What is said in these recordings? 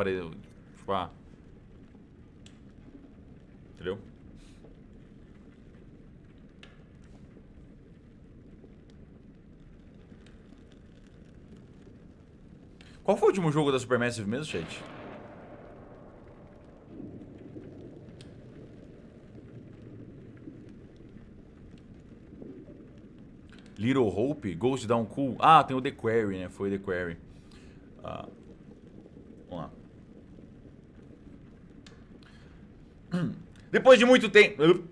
aparelho. Tipo, ah. Entendeu? Qual foi o último jogo da Supermassive mesmo, chat? Little Hope, Ghost Down Cool. Ah, tem o The Quarry, né? Foi The Quarry. Ah, vamos lá. Depois de muito tempo...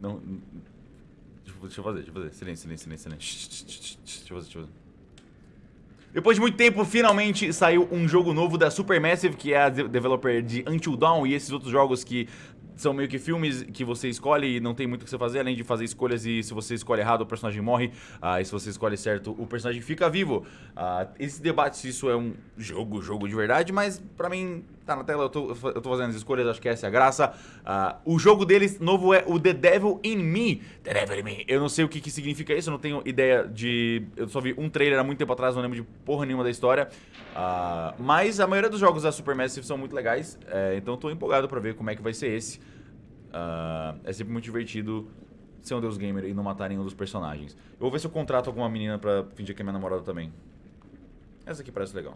Não... Deixa eu fazer, deixa eu fazer. Silêncio, silêncio, silêncio, silêncio. Deixa eu fazer, deixa eu fazer. Depois de muito tempo, finalmente saiu um jogo novo da Supermassive, que é a developer de Until Dawn e esses outros jogos que são meio que filmes que você escolhe e não tem muito o que você fazer, além de fazer escolhas e se você escolhe errado o personagem morre, uh, e se você escolhe certo o personagem fica vivo. Uh, esse debate se isso é um jogo, jogo de verdade, mas pra mim tá na tela, eu tô, eu tô fazendo as escolhas, acho que essa é a graça. Uh, o jogo deles novo é o The Devil in Me. The Devil in Me. Eu não sei o que, que significa isso, eu não tenho ideia de... Eu só vi um trailer há muito tempo atrás, não lembro de porra nenhuma da história. mas a maioria dos jogos da Supermassive são muito legais, é, então tô empolgado pra ver como é que vai ser esse. Uh, é sempre muito divertido ser um Deus Gamer e não matar nenhum dos personagens. Eu vou ver se eu contrato alguma menina pra fingir que é minha namorada também. Essa aqui parece legal.